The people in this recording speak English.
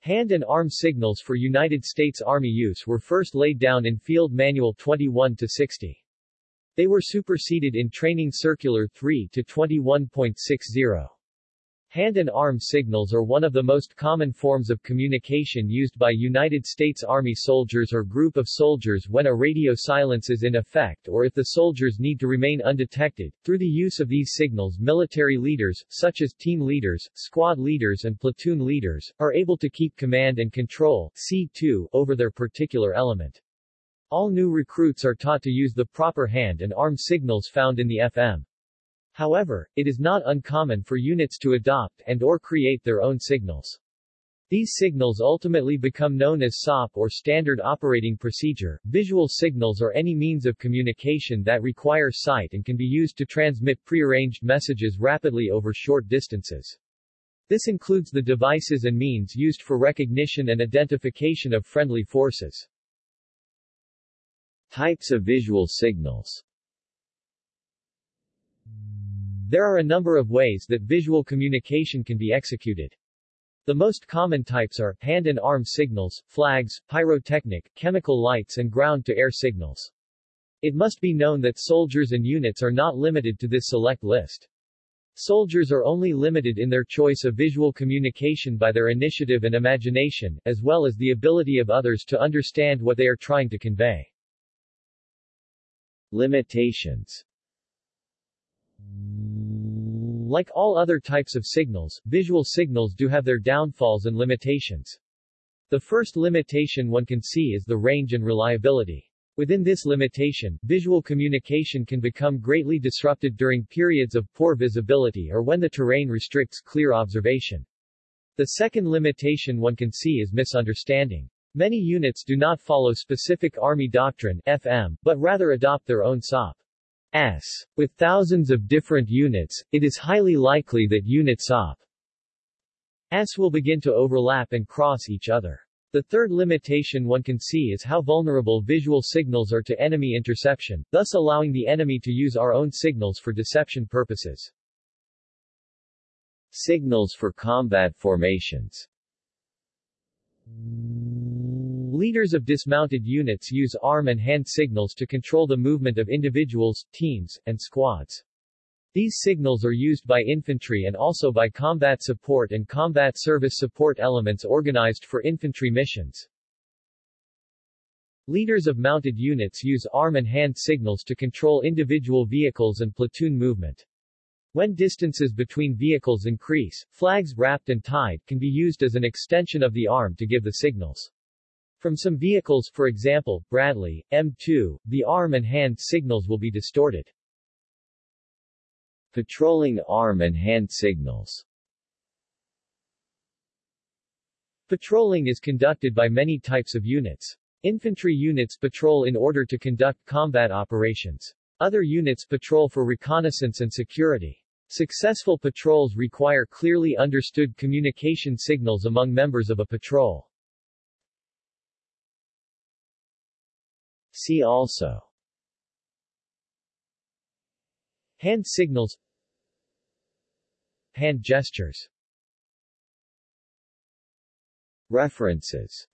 Hand and arm signals for United States Army use were first laid down in Field Manual 21-60. They were superseded in Training Circular 3-21.60. Hand and arm signals are one of the most common forms of communication used by United States Army soldiers or group of soldiers when a radio silence is in effect or if the soldiers need to remain undetected. Through the use of these signals military leaders, such as team leaders, squad leaders and platoon leaders, are able to keep command and control C2 over their particular element. All new recruits are taught to use the proper hand and arm signals found in the FM. However, it is not uncommon for units to adopt and or create their own signals. These signals ultimately become known as SOP or Standard Operating Procedure. Visual signals are any means of communication that require sight and can be used to transmit prearranged messages rapidly over short distances. This includes the devices and means used for recognition and identification of friendly forces. Types of visual signals there are a number of ways that visual communication can be executed. The most common types are, hand and arm signals, flags, pyrotechnic, chemical lights and ground-to-air signals. It must be known that soldiers and units are not limited to this select list. Soldiers are only limited in their choice of visual communication by their initiative and imagination, as well as the ability of others to understand what they are trying to convey. Limitations like all other types of signals, visual signals do have their downfalls and limitations. The first limitation one can see is the range and reliability. Within this limitation, visual communication can become greatly disrupted during periods of poor visibility or when the terrain restricts clear observation. The second limitation one can see is misunderstanding. Many units do not follow specific Army doctrine FM, but rather adopt their own SOP. S. With thousands of different units, it is highly likely that units SOP S will begin to overlap and cross each other. The third limitation one can see is how vulnerable visual signals are to enemy interception, thus allowing the enemy to use our own signals for deception purposes. Signals for combat formations Leaders of dismounted units use arm and hand signals to control the movement of individuals, teams, and squads. These signals are used by infantry and also by combat support and combat service support elements organized for infantry missions. Leaders of mounted units use arm and hand signals to control individual vehicles and platoon movement. When distances between vehicles increase, flags wrapped and tied can be used as an extension of the arm to give the signals. From some vehicles, for example, Bradley, M2, the arm and hand signals will be distorted. Patrolling arm and hand signals Patrolling is conducted by many types of units. Infantry units patrol in order to conduct combat operations. Other units patrol for reconnaissance and security. Successful patrols require clearly understood communication signals among members of a patrol. See also. Hand signals. Hand gestures. References